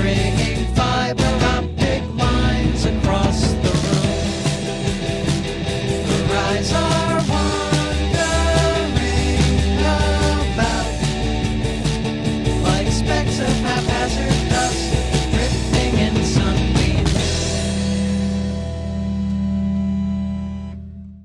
bringing fun.